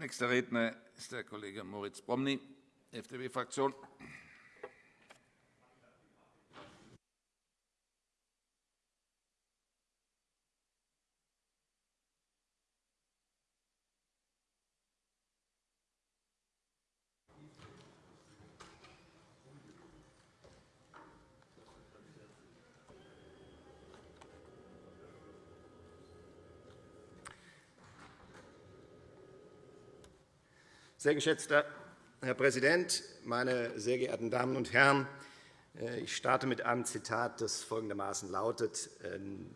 Nächster Redner ist der Kollege Moritz Promny, FDP-Fraktion. Sehr geschätzter Herr Präsident, meine sehr geehrten Damen und Herren! Äh, ich starte mit einem Zitat, das folgendermaßen lautet. Ähm,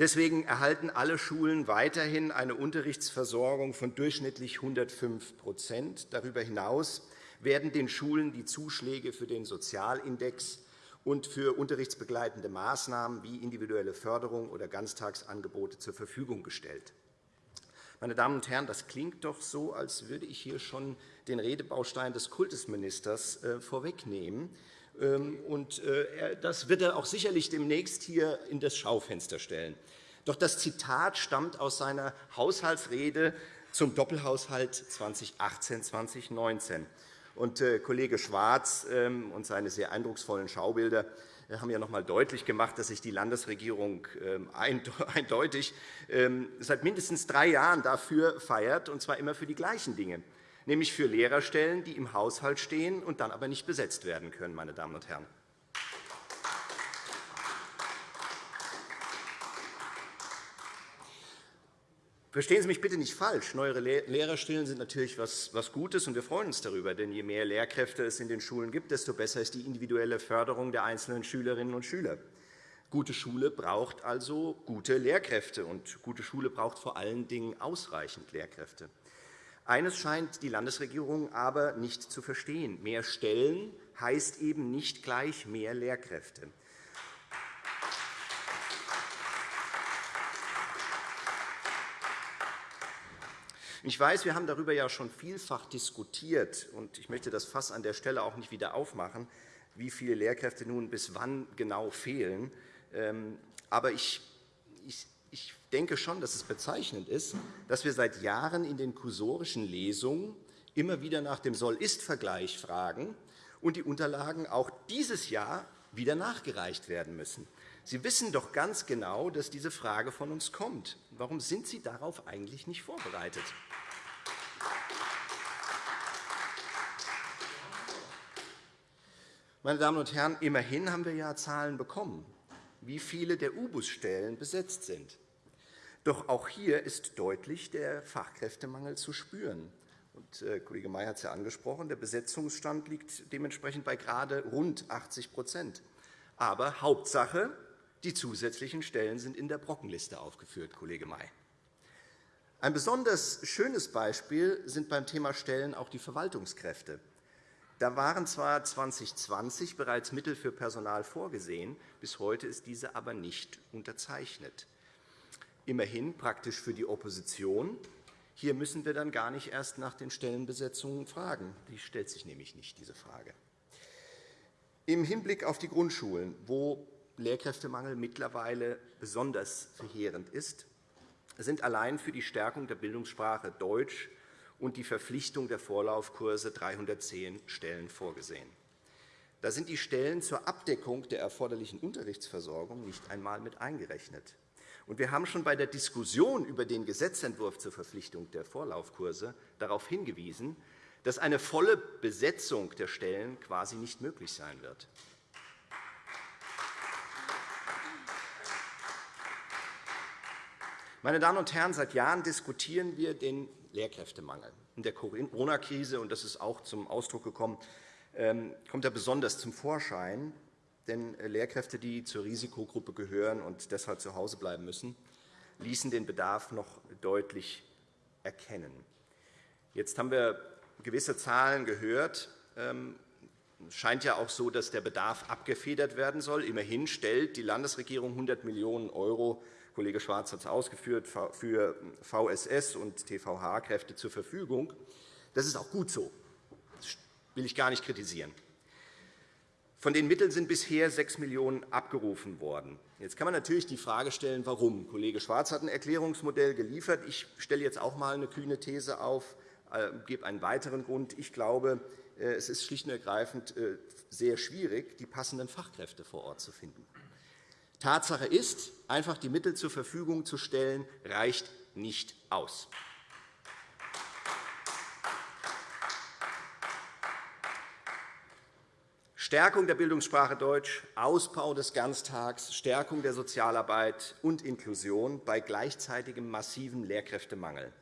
deswegen erhalten alle Schulen weiterhin eine Unterrichtsversorgung von durchschnittlich 105% Darüber hinaus werden den Schulen die Zuschläge für den Sozialindex und für unterrichtsbegleitende Maßnahmen wie individuelle Förderung oder Ganztagsangebote zur Verfügung gestellt. Meine Damen und Herren, das klingt doch so, als würde ich hier schon den Redebaustein des Kultusministers äh, vorwegnehmen. Ähm, äh, das wird er auch sicherlich demnächst hier in das Schaufenster stellen. Doch das Zitat stammt aus seiner Haushaltsrede zum Doppelhaushalt 2018-2019. Und äh, Kollege Schwarz ähm, und seine sehr eindrucksvollen Schaubilder haben ja noch einmal deutlich gemacht, dass sich die Landesregierung ähm, eindeutig ähm, seit mindestens drei Jahren dafür feiert, und zwar immer für die gleichen Dinge, nämlich für Lehrerstellen, die im Haushalt stehen und dann aber nicht besetzt werden können. Meine Damen und Herren. Verstehen Sie mich bitte nicht falsch. Neue Lehrerstellen sind natürlich etwas Gutes, und wir freuen uns darüber. Denn je mehr Lehrkräfte es in den Schulen gibt, desto besser ist die individuelle Förderung der einzelnen Schülerinnen und Schüler. Gute Schule braucht also gute Lehrkräfte, und gute Schule braucht vor allen Dingen ausreichend Lehrkräfte. Eines scheint die Landesregierung aber nicht zu verstehen. Mehr Stellen heißt eben nicht gleich mehr Lehrkräfte. Ich weiß, wir haben darüber ja schon vielfach diskutiert, und ich möchte das Fass an der Stelle auch nicht wieder aufmachen, wie viele Lehrkräfte nun bis wann genau fehlen. Ähm, aber ich denke schon, dass es bezeichnend ist, dass wir seit Jahren in den kursorischen Lesungen immer wieder nach dem Soll-Ist-Vergleich fragen und die Unterlagen auch dieses Jahr wieder nachgereicht werden müssen. Sie wissen doch ganz genau, dass diese Frage von uns kommt. Warum sind Sie darauf eigentlich nicht vorbereitet? Meine Damen und Herren, immerhin haben wir ja Zahlen bekommen, wie viele der U-Bus-Stellen besetzt sind. Doch auch hier ist deutlich der Fachkräftemangel zu spüren. Und, äh, Kollege May hat es ja angesprochen. Der Besetzungsstand liegt dementsprechend bei gerade rund 80% Aber Hauptsache, die zusätzlichen Stellen sind in der Brockenliste aufgeführt, Kollege May. Ein besonders schönes Beispiel sind beim Thema Stellen auch die Verwaltungskräfte. Da waren zwar 2020 bereits Mittel für Personal vorgesehen, bis heute ist diese aber nicht unterzeichnet. Immerhin praktisch für die Opposition. Hier müssen wir dann gar nicht erst nach den Stellenbesetzungen fragen. Die stellt sich nämlich nicht, diese Frage. Im Hinblick auf die Grundschulen, wo Lehrkräftemangel mittlerweile besonders verheerend ist, sind allein für die Stärkung der Bildungssprache Deutsch und die Verpflichtung der Vorlaufkurse 310 Stellen vorgesehen. Da sind die Stellen zur Abdeckung der erforderlichen Unterrichtsversorgung nicht einmal mit eingerechnet. wir haben schon bei der Diskussion über den Gesetzentwurf zur Verpflichtung der Vorlaufkurse darauf hingewiesen, dass eine volle Besetzung der Stellen quasi nicht möglich sein wird. Meine Damen und Herren, seit Jahren diskutieren wir den Lehrkräftemangel. In der Corona-Krise, und das ist auch zum Ausdruck gekommen, ähm, kommt er besonders zum Vorschein. Denn äh, Lehrkräfte, die zur Risikogruppe gehören und deshalb zu Hause bleiben müssen, ließen den Bedarf noch deutlich erkennen. Jetzt haben wir gewisse Zahlen gehört. Ähm, es scheint ja auch so, dass der Bedarf abgefedert werden soll. Immerhin stellt die Landesregierung 100 Millionen € Kollege Schwarz hat es ausgeführt, für VSS und TVH-Kräfte zur Verfügung. Das ist auch gut so. Das will ich gar nicht kritisieren. Von den Mitteln sind bisher 6 Millionen € abgerufen worden. Jetzt kann man natürlich die Frage stellen, warum. Kollege Schwarz hat ein Erklärungsmodell geliefert. Ich stelle jetzt auch einmal eine kühne These auf. äh, gebe einen weiteren Grund. Ich glaube, äh, es ist schlicht und ergreifend äh, sehr schwierig, die passenden Fachkräfte vor Ort zu finden. Tatsache ist, einfach die Mittel zur Verfügung zu stellen, reicht nicht aus. Stärkung der Bildungssprache Deutsch, Ausbau des Ganztags, Stärkung der Sozialarbeit und Inklusion bei gleichzeitigem massiven Lehrkräftemangel.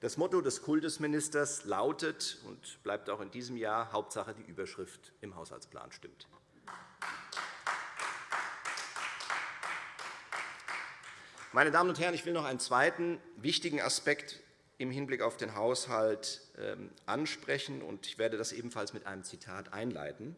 Das Motto des Kultusministers lautet und bleibt auch in diesem Jahr Hauptsache die Überschrift im Haushaltsplan stimmt. Meine Damen und Herren, ich will noch einen zweiten wichtigen Aspekt im Hinblick auf den Haushalt ähm, ansprechen, und ich werde das ebenfalls mit einem Zitat einleiten.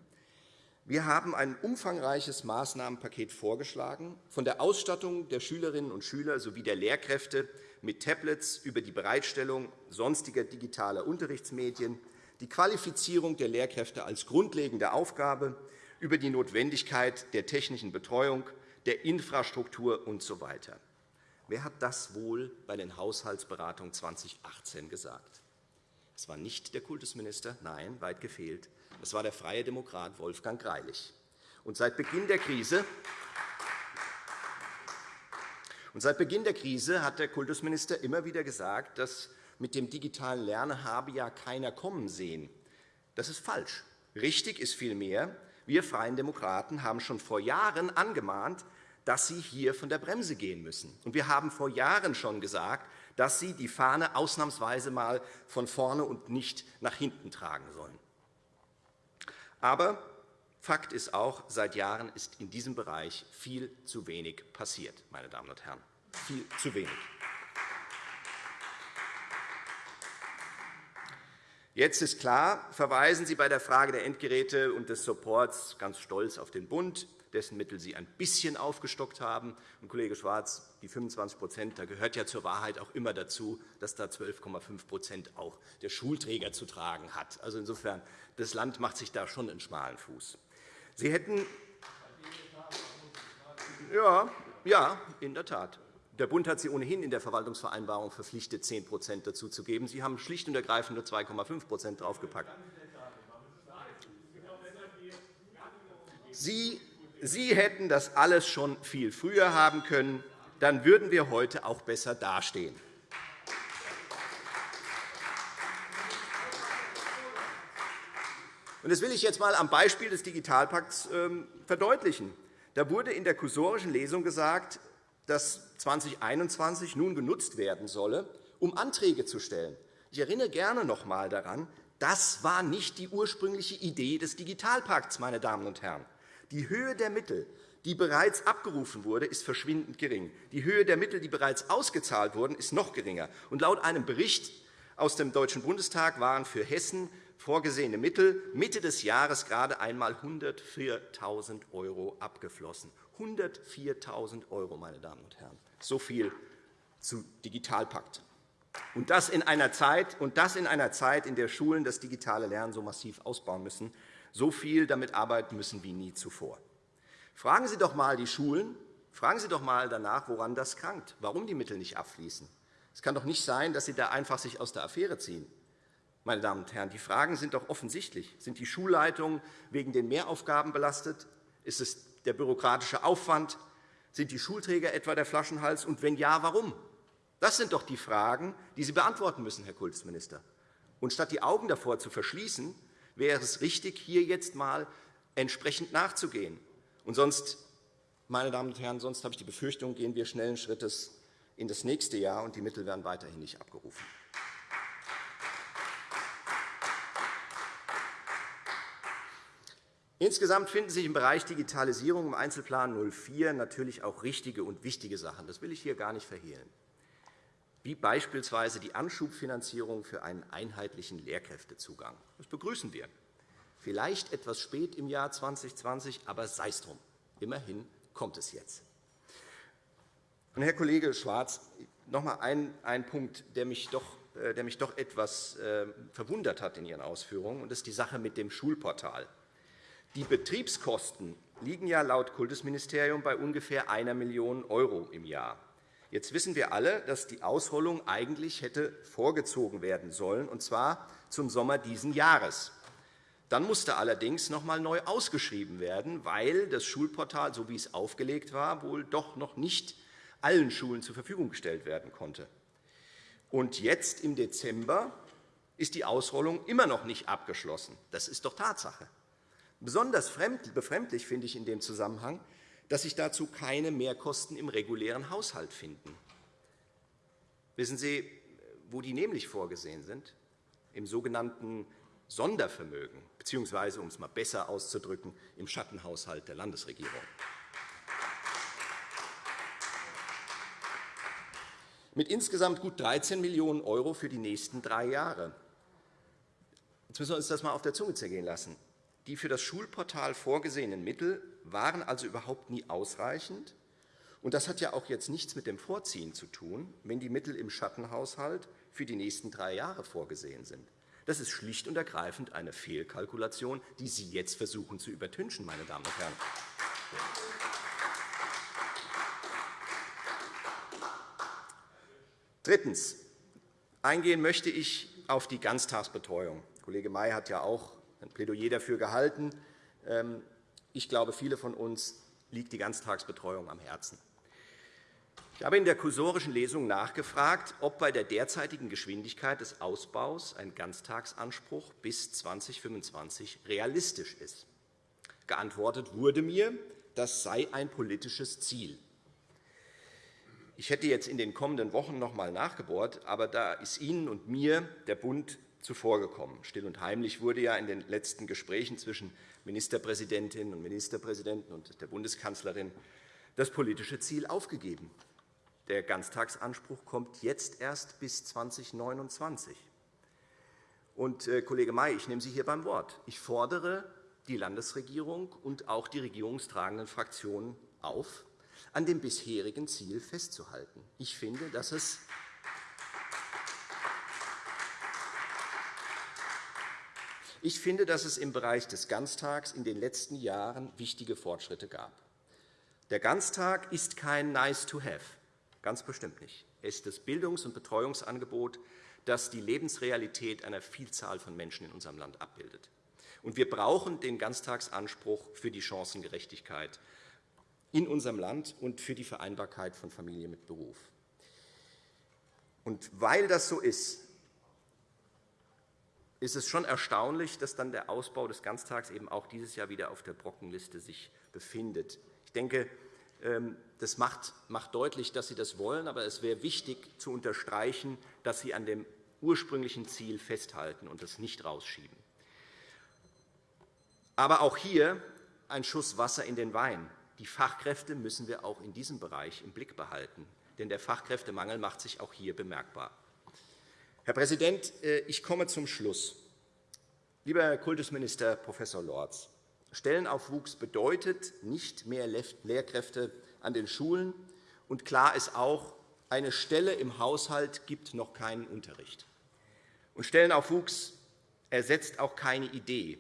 Wir haben ein umfangreiches Maßnahmenpaket vorgeschlagen, von der Ausstattung der Schülerinnen und Schüler sowie der Lehrkräfte mit Tablets über die Bereitstellung sonstiger digitaler Unterrichtsmedien, die Qualifizierung der Lehrkräfte als grundlegende Aufgabe, über die Notwendigkeit der technischen Betreuung, der Infrastruktur usw. So Wer hat das wohl bei den Haushaltsberatungen 2018 gesagt? Es war nicht der Kultusminister, nein, weit gefehlt. Es war der freie Demokrat Wolfgang Greilich. Und seit Beginn der Krise und seit Beginn der Krise hat der Kultusminister immer wieder gesagt, dass mit dem digitalen Lernen habe ja keiner kommen sehen. Das ist falsch. Richtig ist vielmehr, wir Freien Demokraten haben schon vor Jahren angemahnt, dass Sie hier von der Bremse gehen müssen. Und wir haben vor Jahren schon gesagt, dass Sie die Fahne ausnahmsweise einmal von vorne und nicht nach hinten tragen sollen. Aber Fakt ist auch, seit Jahren ist in diesem Bereich viel zu wenig passiert, meine Damen und Herren. Viel zu wenig. Jetzt ist klar, verweisen Sie bei der Frage der Endgeräte und des Supports ganz stolz auf den Bund, dessen Mittel Sie ein bisschen aufgestockt haben. Und, Kollege Schwarz, die 25 da gehört ja zur Wahrheit auch immer dazu, dass da 12,5 auch der Schulträger zu tragen hat. Also insofern, das Land macht sich da schon einen schmalen Fuß. Sie hätten ja, ja, in der Tat. Der Bund hat Sie ohnehin in der Verwaltungsvereinbarung verpflichtet, 10 dazu zu geben. Sie haben schlicht und ergreifend nur 2,5% draufgepackt. Sie, Sie hätten das alles schon viel früher haben können. Dann würden wir heute auch besser dastehen. Das will ich jetzt einmal am Beispiel des Digitalpakts ähm, verdeutlichen. Da wurde in der kursorischen Lesung gesagt, dass 2021 nun genutzt werden solle, um Anträge zu stellen. Ich erinnere gerne noch einmal daran, das war nicht die ursprüngliche Idee des Digitalpakts. Meine Damen und Herren. Die Höhe der Mittel, die bereits abgerufen wurde, ist verschwindend gering. Die Höhe der Mittel, die bereits ausgezahlt wurden, ist noch geringer. Und laut einem Bericht aus dem Deutschen Bundestag waren für Hessen vorgesehene Mittel Mitte des Jahres gerade einmal 104.000 € abgeflossen. 104.000 €, meine Damen und Herren. So viel zu Digitalpakt. Und das, in einer Zeit, und das in einer Zeit, in der Schulen das digitale Lernen so massiv ausbauen müssen, so viel damit arbeiten müssen wie nie zuvor. Fragen Sie doch einmal die Schulen, fragen Sie doch einmal danach, woran das krankt, warum die Mittel nicht abfließen. Es kann doch nicht sein, dass Sie da einfach sich aus der Affäre ziehen. Meine Damen und Herren, die Fragen sind doch offensichtlich. Sind die Schulleitungen wegen den Mehraufgaben belastet? Ist es der bürokratische Aufwand? Sind die Schulträger etwa der Flaschenhals? Und wenn ja, warum? Das sind doch die Fragen, die Sie beantworten müssen, Herr Kultusminister. Und statt die Augen davor zu verschließen, wäre es richtig, hier jetzt einmal entsprechend nachzugehen. Und sonst, meine Damen und Herren, sonst habe ich die Befürchtung, gehen wir schnellen Schrittes in das nächste Jahr, und die Mittel werden weiterhin nicht abgerufen. Insgesamt finden sich im Bereich Digitalisierung im Einzelplan 04 natürlich auch richtige und wichtige Sachen. Das will ich hier gar nicht verhehlen, wie beispielsweise die Anschubfinanzierung für einen einheitlichen Lehrkräftezugang. Das begrüßen wir. Vielleicht etwas spät im Jahr 2020, aber sei es drum. Immerhin kommt es jetzt. Und Herr Kollege Schwarz, noch einmal ein, ein Punkt, der mich doch äh, der mich doch etwas äh, verwundert hat in Ihren Ausführungen, und das ist die Sache mit dem Schulportal. Die Betriebskosten liegen ja laut Kultusministerium bei ungefähr 1 Million € im Jahr. Jetzt wissen wir alle, dass die Ausrollung eigentlich hätte vorgezogen werden sollen, und zwar zum Sommer dieses Jahres. Dann musste allerdings noch einmal neu ausgeschrieben werden, weil das Schulportal, so wie es aufgelegt war, wohl doch noch nicht allen Schulen zur Verfügung gestellt werden konnte. Und jetzt im Dezember ist die Ausrollung immer noch nicht abgeschlossen. Das ist doch Tatsache. Besonders befremdlich finde ich in dem Zusammenhang, dass sich dazu keine Mehrkosten im regulären Haushalt finden. Wissen Sie, wo die nämlich vorgesehen sind? Im sogenannten Sondervermögen, beziehungsweise, um es einmal besser auszudrücken, im Schattenhaushalt der Landesregierung. Mit insgesamt gut 13 Millionen € für die nächsten drei Jahre. Jetzt müssen wir uns das einmal auf der Zunge zergehen lassen. Die für das Schulportal vorgesehenen Mittel waren also überhaupt nie ausreichend. Und das hat ja auch jetzt nichts mit dem Vorziehen zu tun, wenn die Mittel im Schattenhaushalt für die nächsten drei Jahre vorgesehen sind. Das ist schlicht und ergreifend eine Fehlkalkulation, die Sie jetzt versuchen zu übertünchen, meine Damen und Herren. Drittens. Eingehen möchte ich auf die Ganztagsbetreuung. Kollege May hat ja auch ein Plädoyer dafür gehalten. Ich glaube, viele von uns liegt die Ganztagsbetreuung am Herzen. Ich habe in der kursorischen Lesung nachgefragt, ob bei der derzeitigen Geschwindigkeit des Ausbaus ein Ganztagsanspruch bis 2025 realistisch ist. Geantwortet wurde mir, das sei ein politisches Ziel. Ich hätte jetzt in den kommenden Wochen noch einmal nachgebohrt, aber da ist Ihnen und mir der Bund zuvorgekommen. Still und heimlich wurde ja in den letzten Gesprächen zwischen Ministerpräsidentinnen und Ministerpräsidenten und der Bundeskanzlerin das politische Ziel aufgegeben. Der Ganztagsanspruch kommt jetzt erst bis 2029. Und, äh, Kollege May, ich nehme Sie hier beim Wort. Ich fordere die Landesregierung und auch die regierungstragenden Fraktionen auf, an dem bisherigen Ziel festzuhalten. Ich finde, dass es Ich finde, dass es im Bereich des Ganztags in den letzten Jahren wichtige Fortschritte gab. Der Ganztag ist kein Nice-to-have, ganz bestimmt nicht. Er ist das Bildungs- und Betreuungsangebot, das die Lebensrealität einer Vielzahl von Menschen in unserem Land abbildet. Und wir brauchen den Ganztagsanspruch für die Chancengerechtigkeit in unserem Land und für die Vereinbarkeit von Familie mit Beruf. Und weil das so ist, ist es schon erstaunlich, dass dann der Ausbau des Ganztags eben auch dieses Jahr wieder auf der Brockenliste sich befindet. Ich denke, ähm, das macht deutlich, dass Sie das wollen, aber es wäre wichtig zu unterstreichen, dass Sie an dem ursprünglichen Ziel festhalten und das nicht rausschieben. Aber auch hier ein Schuss Wasser in den Wein. Die Fachkräfte müssen wir auch in diesem Bereich im Blick behalten, denn der Fachkräftemangel macht sich auch hier bemerkbar. Herr Präsident, äh, ich komme zum Schluss. Lieber Herr Kultusminister Prof. Lorz, Stellenaufwuchs bedeutet nicht mehr Lehrkräfte an den Schulen. Und klar ist auch, eine Stelle im Haushalt gibt noch keinen Unterricht. Und Stellenaufwuchs ersetzt auch keine Idee.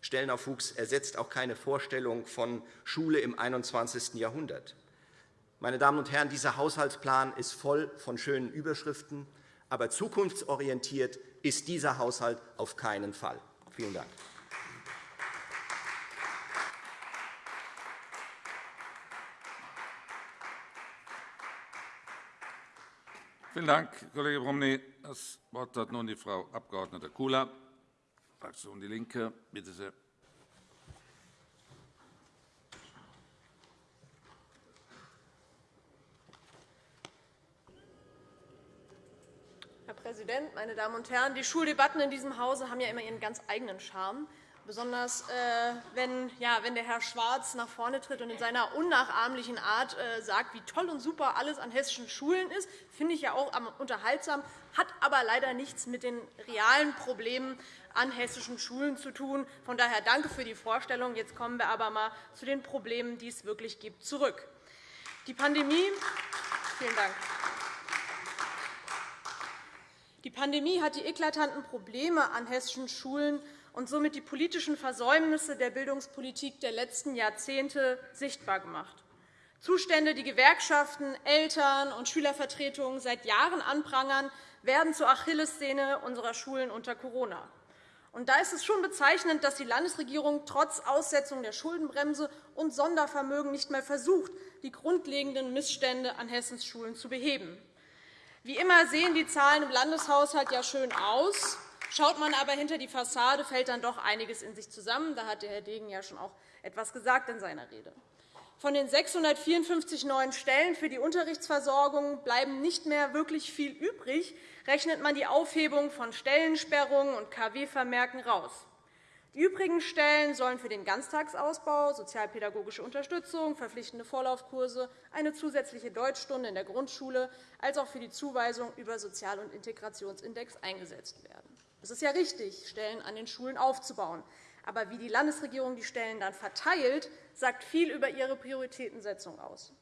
Stellenaufwuchs ersetzt auch keine Vorstellung von Schule im 21. Jahrhundert. Meine Damen und Herren, dieser Haushaltsplan ist voll von schönen Überschriften, aber zukunftsorientiert ist dieser Haushalt auf keinen Fall. Vielen Dank. Vielen Dank, Kollege Bromley. Das Wort hat nun die Frau Abg. Kula, Fraktion DIE LINKE. Bitte sehr. Präsident, meine Damen und Herren! Die Schuldebatten in diesem Hause haben ja immer ihren ganz eigenen Charme. Besonders äh, wenn, ja, wenn der Herr Schwarz nach vorne tritt und in seiner unnachahmlichen Art äh, sagt, wie toll und super alles an hessischen Schulen ist, finde ich ja auch unterhaltsam, hat aber leider nichts mit den realen Problemen an hessischen Schulen zu tun. Von daher danke für die Vorstellung. Jetzt kommen wir aber einmal zu den Problemen, die es wirklich gibt, zurück. Die Pandemie, vielen Dank. Die Pandemie hat die eklatanten Probleme an hessischen Schulen und somit die politischen Versäumnisse der Bildungspolitik der letzten Jahrzehnte sichtbar gemacht. Zustände, die Gewerkschaften, Eltern und Schülervertretungen seit Jahren anprangern, werden zur Achillessehne unserer Schulen unter Corona. Und da ist es schon bezeichnend, dass die Landesregierung trotz Aussetzung der Schuldenbremse und Sondervermögen nicht mehr versucht, die grundlegenden Missstände an Hessens Schulen zu beheben. Wie immer sehen die Zahlen im Landeshaushalt ja schön aus. Schaut man aber hinter die Fassade, fällt dann doch einiges in sich zusammen. Da hat Herr Degen ja schon auch etwas gesagt in seiner Rede. Von den 654 neuen Stellen für die Unterrichtsversorgung bleiben nicht mehr wirklich viel übrig, rechnet man die Aufhebung von Stellensperrungen und KW-Vermerken raus. Die übrigen Stellen sollen für den Ganztagsausbau, sozialpädagogische Unterstützung, verpflichtende Vorlaufkurse, eine zusätzliche Deutschstunde in der Grundschule als auch für die Zuweisung über Sozial- und Integrationsindex eingesetzt werden. Es ist ja richtig, Stellen an den Schulen aufzubauen. Aber wie die Landesregierung die Stellen dann verteilt, sagt viel über ihre Prioritätensetzung aus.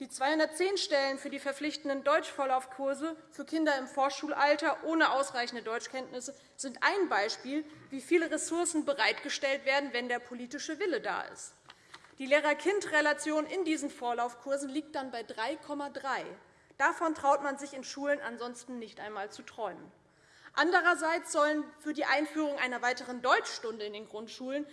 Die 210 Stellen für die verpflichtenden Deutschvorlaufkurse für Kinder im Vorschulalter ohne ausreichende Deutschkenntnisse sind ein Beispiel, wie viele Ressourcen bereitgestellt werden, wenn der politische Wille da ist. Die Lehrer-Kind-Relation in diesen Vorlaufkursen liegt dann bei 3,3. Davon traut man sich in Schulen ansonsten nicht einmal zu träumen. Andererseits sollen für die Einführung einer weiteren Deutschstunde in den Grundschulen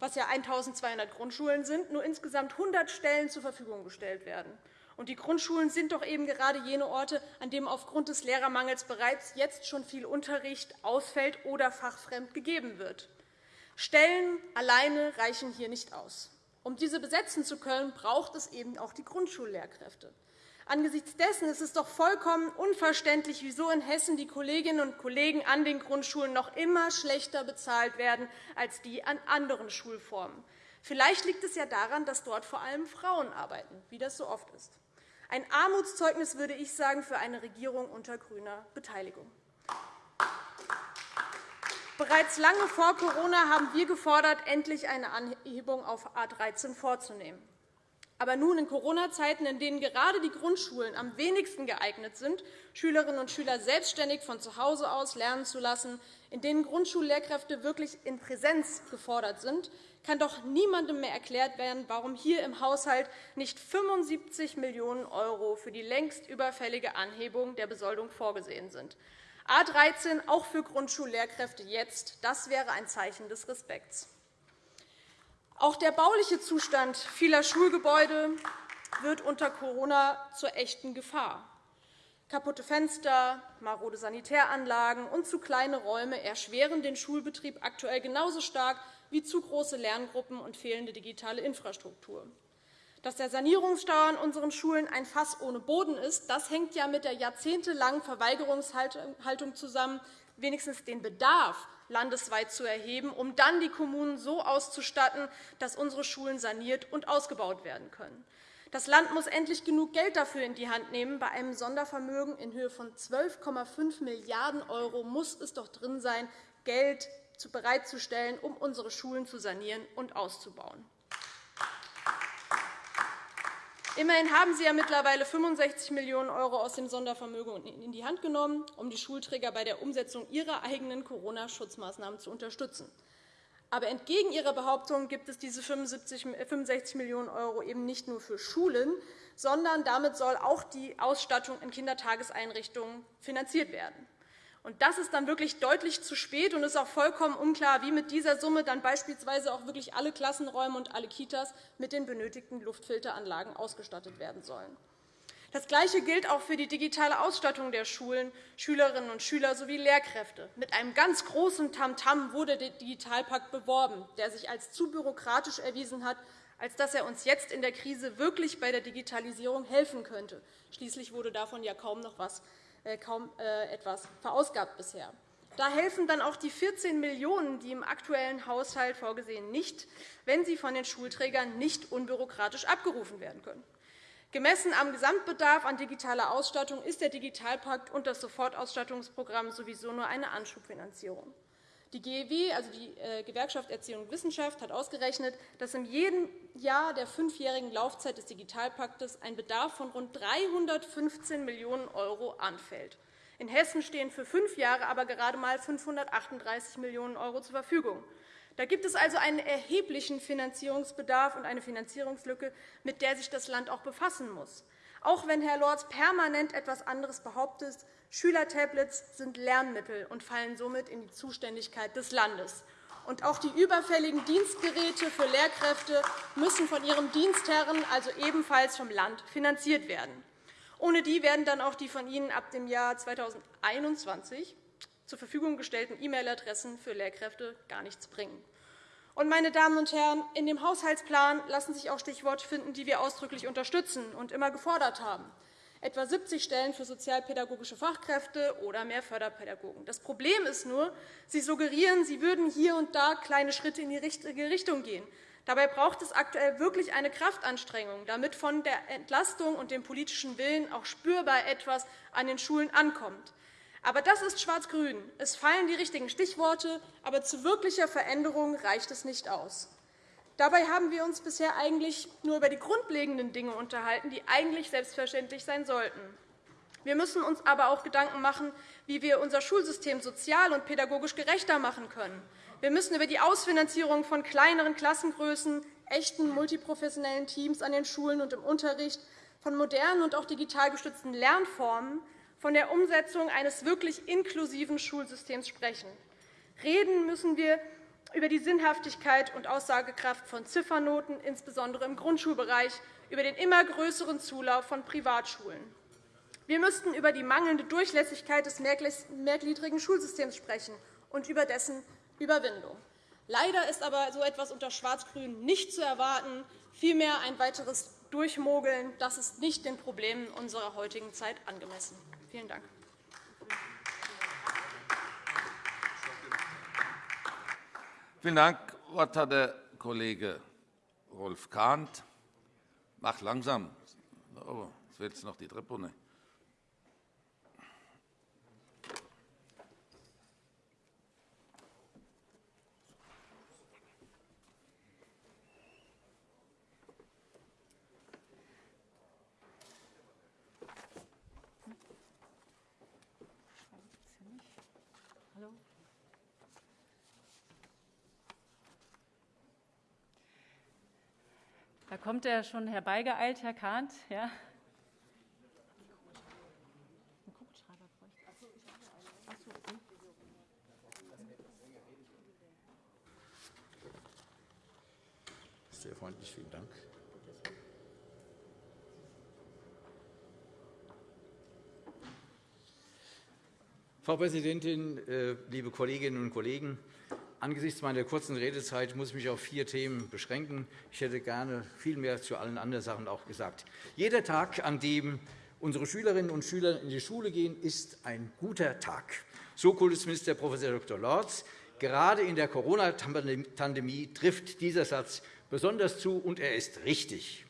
was ja 1.200 Grundschulen sind, nur insgesamt 100 Stellen zur Verfügung gestellt werden. Und die Grundschulen sind doch eben gerade jene Orte, an denen aufgrund des Lehrermangels bereits jetzt schon viel Unterricht ausfällt oder fachfremd gegeben wird. Stellen alleine reichen hier nicht aus. Um diese besetzen zu können, braucht es eben auch die Grundschullehrkräfte. Angesichts dessen ist es doch vollkommen unverständlich, wieso in Hessen die Kolleginnen und Kollegen an den Grundschulen noch immer schlechter bezahlt werden als die an anderen Schulformen. Vielleicht liegt es ja daran, dass dort vor allem Frauen arbeiten, wie das so oft ist. Ein Armutszeugnis, würde ich sagen, für eine Regierung unter grüner Beteiligung. Bereits lange vor Corona haben wir gefordert, endlich eine Anhebung auf A 13 vorzunehmen. Aber nun in Corona-Zeiten, in denen gerade die Grundschulen am wenigsten geeignet sind, Schülerinnen und Schüler selbstständig von zu Hause aus lernen zu lassen, in denen Grundschullehrkräfte wirklich in Präsenz gefordert sind, kann doch niemandem mehr erklärt werden, warum hier im Haushalt nicht 75 Millionen € für die längst überfällige Anhebung der Besoldung vorgesehen sind. A 13 auch für Grundschullehrkräfte jetzt, das wäre ein Zeichen des Respekts. Auch der bauliche Zustand vieler Schulgebäude wird unter Corona zur echten Gefahr. Kaputte Fenster, marode Sanitäranlagen und zu kleine Räume erschweren den Schulbetrieb aktuell genauso stark wie zu große Lerngruppen und fehlende digitale Infrastruktur. Dass der Sanierungsstau an unseren Schulen ein Fass ohne Boden ist, das hängt ja mit der jahrzehntelangen Verweigerungshaltung zusammen, wenigstens den Bedarf landesweit zu erheben, um dann die Kommunen so auszustatten, dass unsere Schulen saniert und ausgebaut werden können. Das Land muss endlich genug Geld dafür in die Hand nehmen. Bei einem Sondervermögen in Höhe von 12,5 Milliarden € muss es doch drin sein, Geld bereitzustellen, um unsere Schulen zu sanieren und auszubauen. Immerhin haben Sie ja mittlerweile 65 Millionen € aus dem Sondervermögen in die Hand genommen, um die Schulträger bei der Umsetzung ihrer eigenen Corona-Schutzmaßnahmen zu unterstützen. Aber entgegen Ihrer Behauptung gibt es diese 65 Millionen € eben nicht nur für Schulen, sondern damit soll auch die Ausstattung in Kindertageseinrichtungen finanziert werden. Und das ist dann wirklich deutlich zu spät und ist auch vollkommen unklar, wie mit dieser Summe dann beispielsweise auch wirklich alle Klassenräume und alle Kitas mit den benötigten Luftfilteranlagen ausgestattet werden sollen. Das Gleiche gilt auch für die digitale Ausstattung der Schulen, Schülerinnen und Schüler sowie Lehrkräfte. Mit einem ganz großen Tamtam wurde der Digitalpakt beworben, der sich als zu bürokratisch erwiesen hat, als dass er uns jetzt in der Krise wirklich bei der Digitalisierung helfen könnte. Schließlich wurde davon ja kaum noch etwas kaum äh, etwas verausgabt bisher. Da helfen dann auch die 14 Millionen €, die im aktuellen Haushalt vorgesehen, nicht, wenn sie von den Schulträgern nicht unbürokratisch abgerufen werden können. Gemessen am Gesamtbedarf an digitaler Ausstattung ist der Digitalpakt und das Sofortausstattungsprogramm sowieso nur eine Anschubfinanzierung. Die GEW, also die äh, Gewerkschaft Erziehung und Wissenschaft, hat ausgerechnet, dass in jedem Jahr der fünfjährigen Laufzeit des Digitalpaktes ein Bedarf von rund 315 Millionen € anfällt. In Hessen stehen für fünf Jahre aber gerade einmal 538 Millionen € zur Verfügung. Da gibt es also einen erheblichen Finanzierungsbedarf und eine Finanzierungslücke, mit der sich das Land auch befassen muss. Auch wenn Herr Lorz permanent etwas anderes behauptet, Schülertablets sind Lernmittel und fallen somit in die Zuständigkeit des Landes. Und auch die überfälligen Dienstgeräte für Lehrkräfte müssen von ihrem Dienstherren, also ebenfalls vom Land, finanziert werden. Ohne die werden dann auch die von Ihnen ab dem Jahr 2021 zur Verfügung gestellten E-Mail-Adressen für Lehrkräfte gar nichts bringen. Und, meine Damen und Herren, in dem Haushaltsplan lassen sich auch Stichworte finden, die wir ausdrücklich unterstützen und immer gefordert haben etwa 70 Stellen für sozialpädagogische Fachkräfte oder mehr Förderpädagogen. Das Problem ist nur, Sie suggerieren, Sie würden hier und da kleine Schritte in die richtige Richtung gehen. Dabei braucht es aktuell wirklich eine Kraftanstrengung, damit von der Entlastung und dem politischen Willen auch spürbar etwas an den Schulen ankommt. Aber das ist Schwarz-Grün. Es fallen die richtigen Stichworte, aber zu wirklicher Veränderung reicht es nicht aus. Dabei haben wir uns bisher eigentlich nur über die grundlegenden Dinge unterhalten, die eigentlich selbstverständlich sein sollten. Wir müssen uns aber auch Gedanken machen, wie wir unser Schulsystem sozial und pädagogisch gerechter machen können. Wir müssen über die Ausfinanzierung von kleineren Klassengrößen, echten multiprofessionellen Teams an den Schulen und im Unterricht, von modernen und auch digital gestützten Lernformen, von der Umsetzung eines wirklich inklusiven Schulsystems sprechen. Reden müssen wir über die Sinnhaftigkeit und Aussagekraft von Ziffernoten, insbesondere im Grundschulbereich, über den immer größeren Zulauf von Privatschulen. Wir müssten über die mangelnde Durchlässigkeit des mehrgliedrigen Schulsystems sprechen und über dessen Überwindung. Leider ist aber so etwas unter Schwarz-Grün nicht zu erwarten, vielmehr ein weiteres Durchmogeln. Das ist nicht den Problemen unserer heutigen Zeit angemessen. Vielen Dank. Vielen Dank. Das Wort hat der Kollege Rolf Kahnt. Mach langsam. Jetzt wird es noch die Treppe Da kommt er schon herbeigeeilt, Herr Kahnt. Ja. Sehr freundlich, vielen Dank. Frau Präsidentin, äh, liebe Kolleginnen und Kollegen! Angesichts meiner kurzen Redezeit muss ich mich auf vier Themen beschränken. Ich hätte gerne viel mehr zu allen anderen Sachen auch gesagt. Jeder Tag, an dem unsere Schülerinnen und Schüler in die Schule gehen, ist ein guter Tag. So Kultusminister Prof. Dr. Lorz. Gerade in der Corona-Pandemie trifft dieser Satz besonders zu, und er ist richtig.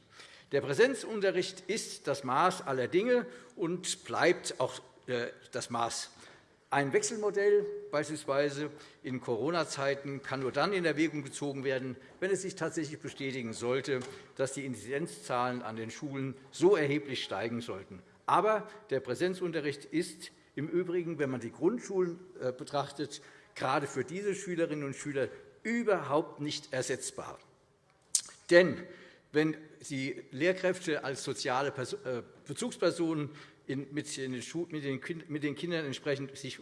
Der Präsenzunterricht ist das Maß aller Dinge und bleibt auch äh, das Maß ein Wechselmodell beispielsweise in Corona-Zeiten kann nur dann in Erwägung gezogen werden, wenn es sich tatsächlich bestätigen sollte, dass die Inzidenzzahlen an den Schulen so erheblich steigen sollten. Aber der Präsenzunterricht ist im Übrigen, wenn man die Grundschulen äh, betrachtet, gerade für diese Schülerinnen und Schüler überhaupt nicht ersetzbar. Denn wenn Sie Lehrkräfte als soziale äh, Bezugspersonen mit den Kindern entsprechend sich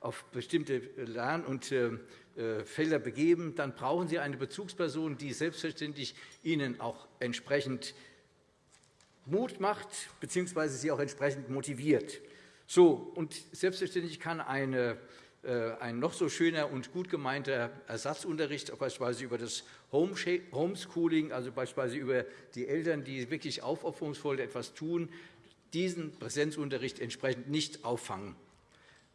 auf bestimmte Lern- und äh, äh, Felder begeben, dann brauchen Sie eine Bezugsperson, die selbstverständlich Ihnen auch entsprechend Mut macht bzw. Sie auch entsprechend motiviert. So, und selbstverständlich kann eine, äh, ein noch so schöner und gut gemeinter Ersatzunterricht, beispielsweise über das Homeschooling, also beispielsweise über die Eltern, die wirklich aufopferungsvoll etwas tun, diesen Präsenzunterricht entsprechend nicht auffangen.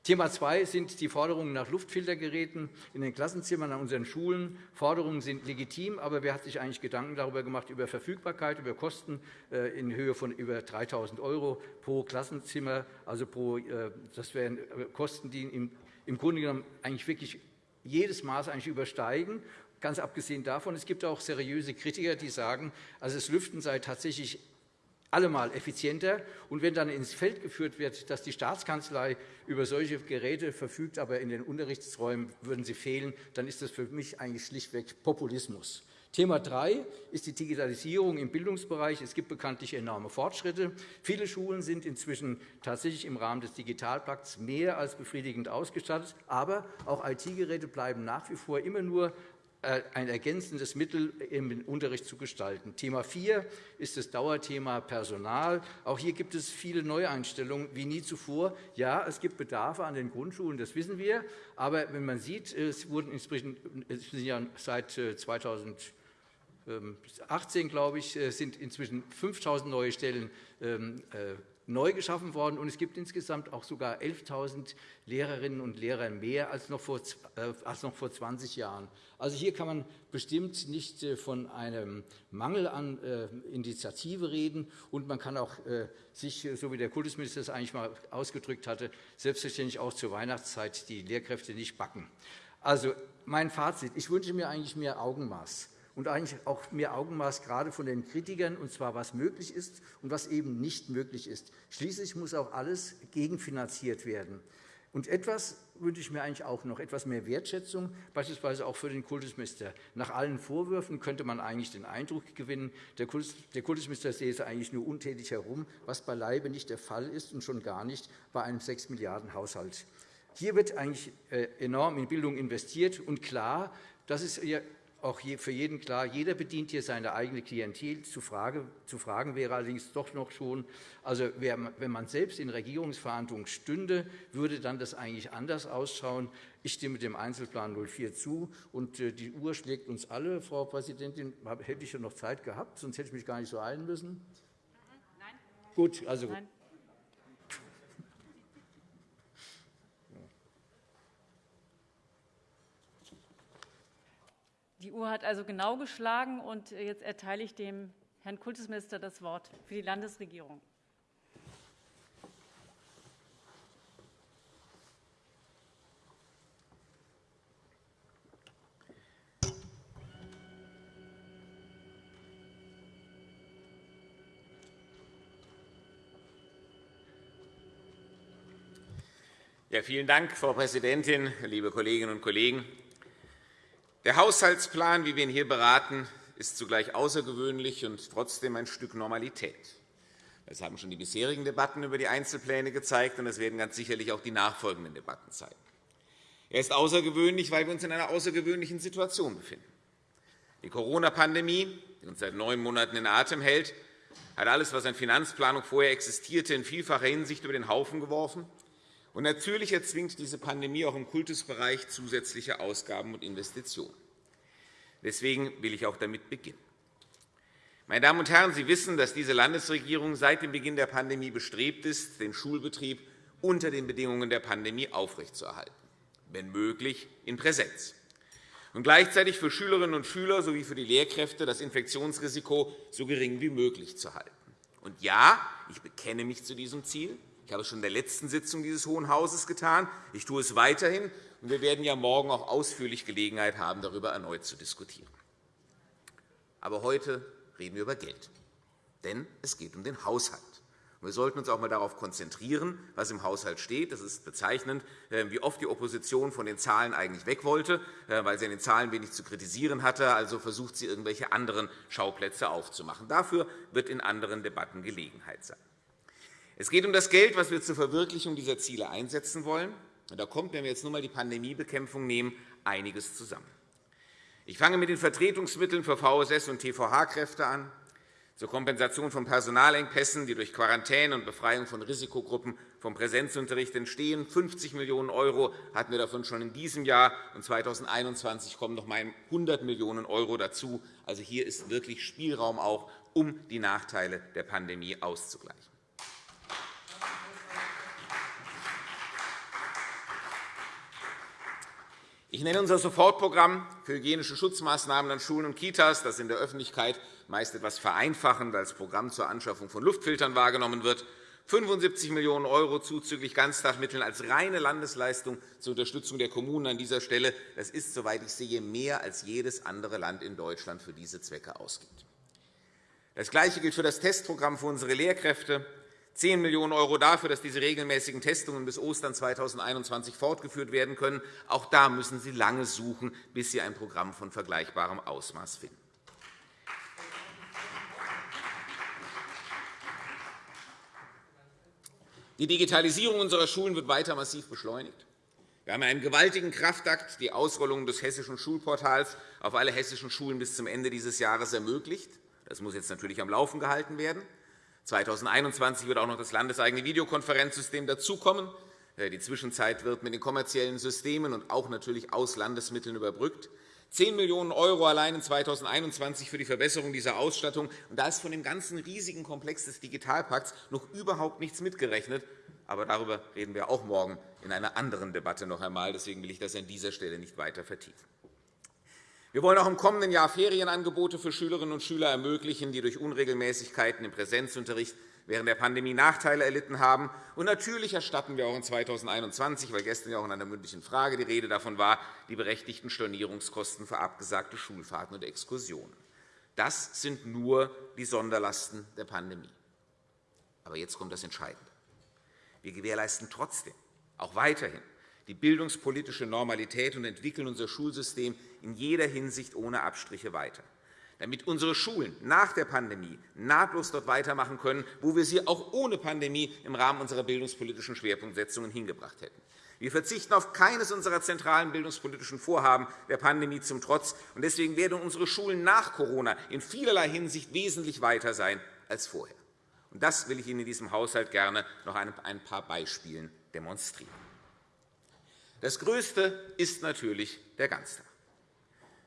Thema 2 sind die Forderungen nach Luftfiltergeräten in den Klassenzimmern an unseren Schulen. Forderungen sind legitim, aber wer hat sich eigentlich Gedanken darüber gemacht, über Verfügbarkeit, über Kosten äh, in Höhe von über 3.000 € pro Klassenzimmer? Also pro, äh, das wären äh, Kosten, die im Grunde genommen eigentlich wirklich jedes Maß eigentlich übersteigen. Ganz abgesehen davon, es gibt auch seriöse Kritiker, die sagen, also das Lüften sei tatsächlich allemal effizienter. Und wenn dann ins Feld geführt wird, dass die Staatskanzlei über solche Geräte verfügt, aber in den Unterrichtsräumen würden sie fehlen, dann ist das für mich eigentlich schlichtweg Populismus. Thema 3 ist die Digitalisierung im Bildungsbereich. Es gibt bekanntlich enorme Fortschritte. Viele Schulen sind inzwischen tatsächlich im Rahmen des Digitalpakts mehr als befriedigend ausgestattet. Aber auch IT-Geräte bleiben nach wie vor immer nur ein ergänzendes Mittel im Unterricht zu gestalten. Thema 4 ist das Dauerthema Personal. Auch hier gibt es viele Neueinstellungen wie nie zuvor. Ja, es gibt Bedarfe an den Grundschulen, das wissen wir. Aber wenn man sieht, es wurden inzwischen seit 2018, äh, glaube ich, äh, sind inzwischen 5.000 neue Stellen ähm, neu geschaffen worden, und es gibt insgesamt auch sogar 11.000 Lehrerinnen und Lehrer mehr als noch, vor, äh, als noch vor 20 Jahren. Also hier kann man bestimmt nicht äh, von einem Mangel an äh, Initiative reden, und man kann auch sich, so wie der Kultusminister es eigentlich mal ausgedrückt hatte, selbstverständlich auch zur Weihnachtszeit die Lehrkräfte nicht backen. Also mein Fazit. Ich wünsche mir eigentlich mehr Augenmaß und eigentlich auch mehr Augenmaß gerade von den Kritikern, und zwar was möglich ist und was eben nicht möglich ist. Schließlich muss auch alles gegenfinanziert werden. Und etwas wünsche ich mir eigentlich auch noch, etwas mehr Wertschätzung, beispielsweise auch für den Kultusminister. Nach allen Vorwürfen könnte man eigentlich den Eindruck gewinnen, der Kultusminister sehe eigentlich nur untätig herum, was beileibe nicht der Fall ist und schon gar nicht bei einem 6 Milliarden Haushalt. Hier wird eigentlich äh, enorm in Bildung investiert. Und klar, das ist auch für jeden klar, jeder bedient hier seine eigene Klientel. Zu, fragen wäre allerdings doch noch schon, also wenn man selbst in Regierungsverhandlungen stünde, würde dann das eigentlich anders ausschauen. Ich stimme dem Einzelplan 04 zu. Und äh, die Uhr schlägt uns alle. Frau Präsidentin, hätte ich ja noch Zeit gehabt, sonst hätte ich mich gar nicht so eilen müssen. Nein. Gut, also Nein. Die Uhr hat also genau geschlagen, und jetzt erteile ich dem Herrn Kultusminister das Wort für die Landesregierung. Ja, vielen Dank, Frau Präsidentin, liebe Kolleginnen und Kollegen! Der Haushaltsplan, wie wir ihn hier beraten, ist zugleich außergewöhnlich und trotzdem ein Stück Normalität. Das haben schon die bisherigen Debatten über die Einzelpläne gezeigt, und das werden ganz sicherlich auch die nachfolgenden Debatten zeigen. Er ist außergewöhnlich, weil wir uns in einer außergewöhnlichen Situation befinden. Die Corona-Pandemie, die uns seit neun Monaten in Atem hält, hat alles, was an Finanzplanung vorher existierte, in vielfacher Hinsicht über den Haufen geworfen und natürlich erzwingt diese Pandemie auch im Kultusbereich zusätzliche Ausgaben und Investitionen. Deswegen will ich auch damit beginnen. Meine Damen und Herren, Sie wissen, dass diese Landesregierung seit dem Beginn der Pandemie bestrebt ist, den Schulbetrieb unter den Bedingungen der Pandemie aufrechtzuerhalten, wenn möglich in Präsenz, und gleichzeitig für Schülerinnen und Schüler sowie für die Lehrkräfte das Infektionsrisiko so gering wie möglich zu halten. Und ja, ich bekenne mich zu diesem Ziel. Ich habe es schon in der letzten Sitzung dieses Hohen Hauses getan. Ich tue es weiterhin. Und wir werden ja morgen auch ausführlich Gelegenheit haben, darüber erneut zu diskutieren. Aber heute reden wir über Geld. Denn es geht um den Haushalt. Wir sollten uns auch einmal darauf konzentrieren, was im Haushalt steht. Das ist bezeichnend, äh, wie oft die Opposition von den Zahlen eigentlich weg wollte, äh, weil sie an den Zahlen wenig zu kritisieren hatte. Also versucht sie, irgendwelche anderen Schauplätze aufzumachen. Dafür wird in anderen Debatten Gelegenheit sein. Es geht um das Geld, das wir zur Verwirklichung dieser Ziele einsetzen wollen. Da kommt, wenn wir jetzt nur einmal die Pandemiebekämpfung nehmen, einiges zusammen. Ich fange mit den Vertretungsmitteln für VSS und TVH-Kräfte an. Zur Kompensation von Personalengpässen, die durch Quarantäne und Befreiung von Risikogruppen vom Präsenzunterricht entstehen. 50 Millionen € hatten wir davon schon in diesem Jahr, und 2021 kommen noch einmal 100 Millionen € dazu. Also hier ist wirklich Spielraum auch, um die Nachteile der Pandemie auszugleichen. Ich nenne unser Sofortprogramm für hygienische Schutzmaßnahmen an Schulen und Kitas, das in der Öffentlichkeit meist etwas vereinfachend als Programm zur Anschaffung von Luftfiltern wahrgenommen wird. 75 Millionen € zuzüglich Ganztagmitteln als reine Landesleistung zur Unterstützung der Kommunen an dieser Stelle. Das ist, soweit ich sehe, mehr als jedes andere Land in Deutschland für diese Zwecke ausgibt. Das Gleiche gilt für das Testprogramm für unsere Lehrkräfte. 10 Millionen € dafür, dass diese regelmäßigen Testungen bis Ostern 2021 fortgeführt werden können. Auch da müssen Sie lange suchen, bis Sie ein Programm von vergleichbarem Ausmaß finden. Die Digitalisierung unserer Schulen wird weiter massiv beschleunigt. Wir haben einen gewaltigen Kraftakt, die Ausrollung des hessischen Schulportals auf alle hessischen Schulen bis zum Ende dieses Jahres ermöglicht. Das muss jetzt natürlich am Laufen gehalten werden. 2021 wird auch noch das landeseigene Videokonferenzsystem dazukommen. Äh, die Zwischenzeit wird mit den kommerziellen Systemen und auch natürlich aus Landesmitteln überbrückt. 10 Millionen € allein in 2021 für die Verbesserung dieser Ausstattung. da ist von dem ganzen riesigen Komplex des Digitalpakts noch überhaupt nichts mitgerechnet. Aber darüber reden wir auch morgen in einer anderen Debatte noch einmal. Deswegen will ich das an dieser Stelle nicht weiter vertiefen. Wir wollen auch im kommenden Jahr Ferienangebote für Schülerinnen und Schüler ermöglichen, die durch Unregelmäßigkeiten im Präsenzunterricht während der Pandemie Nachteile erlitten haben. Und natürlich erstatten wir auch in 2021, weil gestern ja auch in einer mündlichen Frage die Rede davon war, die berechtigten Stornierungskosten für abgesagte Schulfahrten und Exkursionen. Das sind nur die Sonderlasten der Pandemie. Aber jetzt kommt das Entscheidende. Wir gewährleisten trotzdem auch weiterhin die bildungspolitische Normalität und entwickeln unser Schulsystem in jeder Hinsicht ohne Abstriche weiter, damit unsere Schulen nach der Pandemie nahtlos dort weitermachen können, wo wir sie auch ohne Pandemie im Rahmen unserer bildungspolitischen Schwerpunktsetzungen hingebracht hätten. Wir verzichten auf keines unserer zentralen bildungspolitischen Vorhaben der Pandemie zum Trotz. Deswegen werden unsere Schulen nach Corona in vielerlei Hinsicht wesentlich weiter sein als vorher. Das will ich Ihnen in diesem Haushalt gerne noch ein paar Beispielen demonstrieren. Das Größte ist natürlich der Ganztag.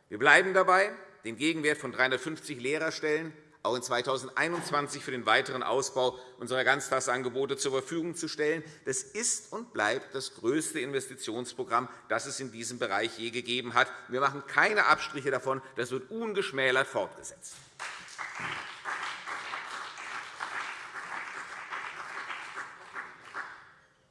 Wir bleiben dabei, den Gegenwert von 350 Lehrerstellen auch in 2021 für den weiteren Ausbau unserer Ganztagsangebote zur Verfügung zu stellen. Das ist und bleibt das größte Investitionsprogramm, das es in diesem Bereich je gegeben hat. Wir machen keine Abstriche davon. Das wird ungeschmälert fortgesetzt.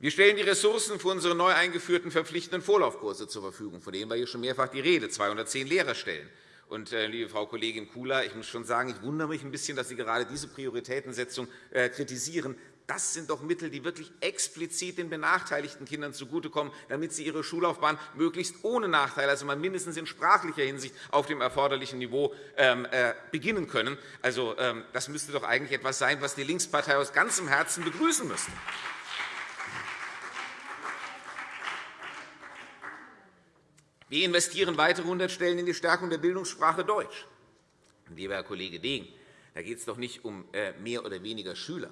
Wir stellen die Ressourcen für unsere neu eingeführten verpflichtenden Vorlaufkurse zur Verfügung, von denen war hier schon mehrfach die Rede, 210 Lehrerstellen. Und, äh, liebe Frau Kollegin Kula, ich muss schon sagen, ich wundere mich ein bisschen, dass Sie gerade diese Prioritätensetzung äh, kritisieren. Das sind doch Mittel, die wirklich explizit den benachteiligten Kindern zugutekommen, damit sie ihre Schullaufbahn möglichst ohne Nachteil, also mal mindestens in sprachlicher Hinsicht auf dem erforderlichen Niveau ähm, äh, beginnen können. Also, ähm, das müsste doch eigentlich etwas sein, was die Linkspartei aus ganzem Herzen begrüßen müsste. Wir investieren weitere 100 Stellen in die Stärkung der Bildungssprache Deutsch. Lieber Herr Kollege Degen, da geht es doch nicht um äh, mehr oder weniger Schüler.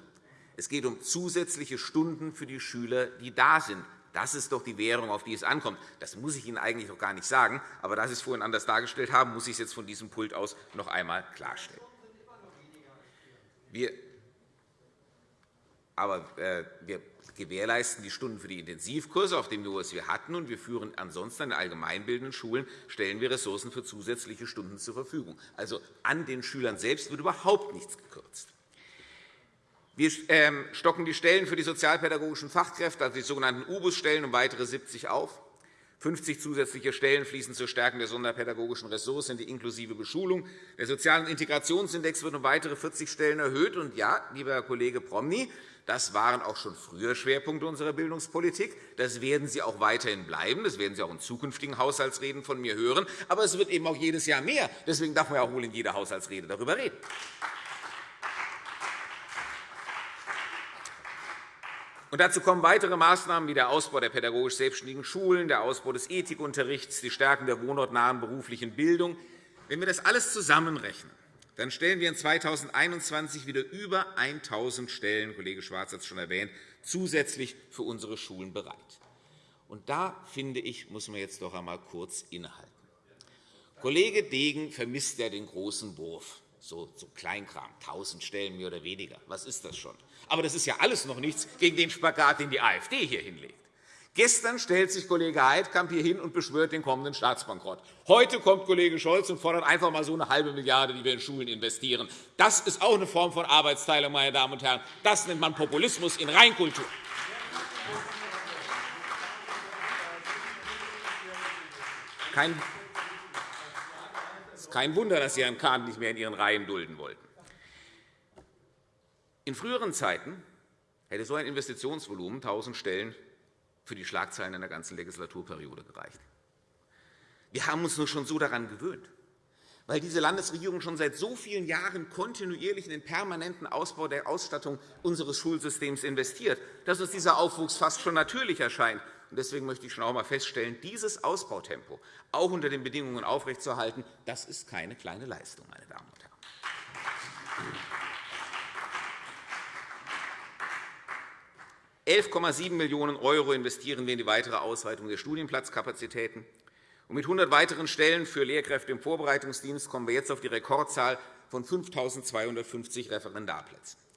Es geht um zusätzliche Stunden für die Schüler, die da sind. Das ist doch die Währung, auf die es ankommt. Das muss ich Ihnen eigentlich noch gar nicht sagen. Aber da Sie es vorhin anders dargestellt haben, muss ich es jetzt von diesem Pult aus noch einmal klarstellen. Wir aber äh, wir gewährleisten die Stunden für die Intensivkurse auf dem Niveau, das wir hatten, und wir führen ansonsten an den allgemeinbildenden Schulen stellen wir Ressourcen für zusätzliche Stunden zur Verfügung. Also an den Schülern selbst wird überhaupt nichts gekürzt. Wir ähm, stocken die Stellen für die sozialpädagogischen Fachkräfte, also die sogenannten UBUS-Stellen, um weitere 70 auf. 50 zusätzliche Stellen fließen zur Stärkung der sonderpädagogischen Ressourcen, die inklusive Beschulung. Der Sozialen Integrationsindex wird um weitere 40 Stellen erhöht. Und ja, lieber Herr Kollege Promny, das waren auch schon früher Schwerpunkte unserer Bildungspolitik. Das werden sie auch weiterhin bleiben. Das werden Sie auch in zukünftigen Haushaltsreden von mir hören. Aber es wird eben auch jedes Jahr mehr. Deswegen darf man ja auch wohl in jeder Haushaltsrede darüber reden. Und dazu kommen weitere Maßnahmen wie der Ausbau der pädagogisch selbstständigen Schulen, der Ausbau des Ethikunterrichts, die Stärkung der wohnortnahen beruflichen Bildung. Wenn wir das alles zusammenrechnen, dann stellen wir in 2021 wieder über 1.000 Stellen, Kollege Schwarz hat es schon erwähnt, zusätzlich für unsere Schulen bereit. Und da, finde ich, muss man jetzt doch einmal kurz innehalten. Kollege Degen vermisst ja den großen Wurf, so, so Kleinkram, 1.000 Stellen mehr oder weniger. Was ist das schon? Aber das ist ja alles noch nichts gegen den Spagat, den die AfD hier hinlegt. Gestern stellt sich Kollege Heidkamp hier hin und beschwört den kommenden Staatsbankrott. Heute kommt Kollege Scholz und fordert einfach einmal so eine halbe Milliarde, die wir in Schulen investieren. Das ist auch eine Form von Arbeitsteilung, meine Damen und Herren. Das nennt man Populismus in Reinkultur. Kein, es ist kein Wunder, dass Sie Herrn Kahn nicht mehr in Ihren Reihen dulden wollten. In früheren Zeiten hätte so ein Investitionsvolumen 1.000 Stellen für die Schlagzeilen in der ganzen Legislaturperiode gereicht. Wir haben uns nur schon so daran gewöhnt, weil diese Landesregierung schon seit so vielen Jahren kontinuierlich in den permanenten Ausbau der Ausstattung unseres Schulsystems investiert, dass uns dieser Aufwuchs fast schon natürlich erscheint. Deswegen möchte ich schon einmal feststellen, dieses Ausbautempo auch unter den Bedingungen aufrechtzuerhalten, das ist keine kleine Leistung, meine Damen und Herren. 11,7 Millionen € investieren wir in die weitere Ausweitung der Studienplatzkapazitäten. Und mit 100 weiteren Stellen für Lehrkräfte im Vorbereitungsdienst kommen wir jetzt auf die Rekordzahl von 5.250 Referendarplätzen.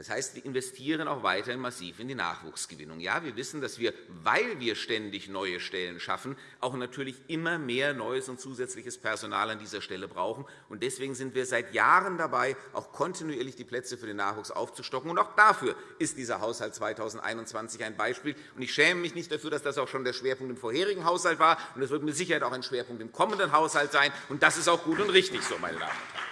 Das heißt, wir investieren auch weiterhin massiv in die Nachwuchsgewinnung. Ja, wir wissen, dass wir, weil wir ständig neue Stellen schaffen, auch natürlich immer mehr neues und zusätzliches Personal an dieser Stelle brauchen. Deswegen sind wir seit Jahren dabei, auch kontinuierlich die Plätze für den Nachwuchs aufzustocken. auch dafür ist dieser Haushalt 2021 ein Beispiel. ich schäme mich nicht dafür, dass das auch schon der Schwerpunkt im vorherigen Haushalt war. Und das wird mit Sicherheit auch ein Schwerpunkt im kommenden Haushalt sein. Und das ist auch gut und richtig so, meine Damen und Herren.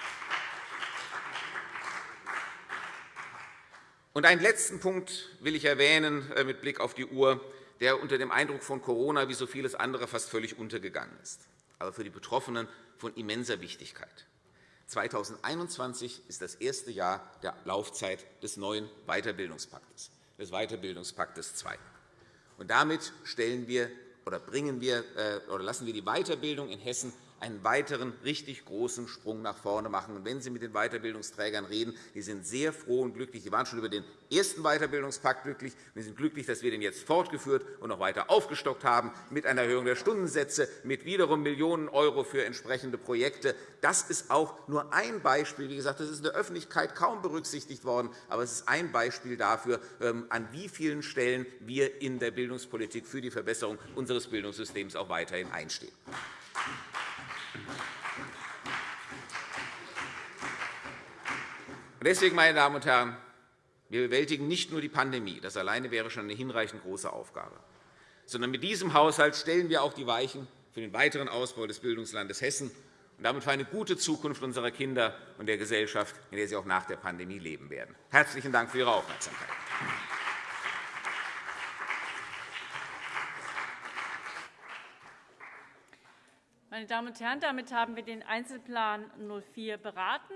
Und einen letzten Punkt will ich erwähnen äh, mit Blick auf die Uhr, der unter dem Eindruck von Corona wie so vieles andere fast völlig untergegangen ist, aber für die Betroffenen von immenser Wichtigkeit. 2021 ist das erste Jahr der Laufzeit des neuen Weiterbildungspaktes, des Weiterbildungspaktes II. Und damit stellen wir oder bringen wir äh, oder lassen wir die Weiterbildung in Hessen einen weiteren richtig großen Sprung nach vorne machen. Und wenn Sie mit den Weiterbildungsträgern reden, die sind sehr froh und glücklich. Sie waren schon über den ersten Weiterbildungspakt glücklich. Wir sind glücklich, dass wir den jetzt fortgeführt und noch weiter aufgestockt haben mit einer Erhöhung der Stundensätze, mit wiederum Millionen € für entsprechende Projekte. Das ist auch nur ein Beispiel. Wie gesagt, das ist in der Öffentlichkeit kaum berücksichtigt worden, aber es ist ein Beispiel dafür, ähm, an wie vielen Stellen wir in der Bildungspolitik für die Verbesserung unseres Bildungssystems auch weiterhin einstehen. Deswegen, meine Damen und Herren, wir bewältigen nicht nur die Pandemie. Das alleine wäre schon eine hinreichend große Aufgabe. Sondern mit diesem Haushalt stellen wir auch die Weichen für den weiteren Ausbau des Bildungslandes Hessen und damit für eine gute Zukunft unserer Kinder und der Gesellschaft, in der sie auch nach der Pandemie leben werden. Herzlichen Dank für Ihre Aufmerksamkeit. Meine Damen und Herren, damit haben wir den Einzelplan 04 beraten.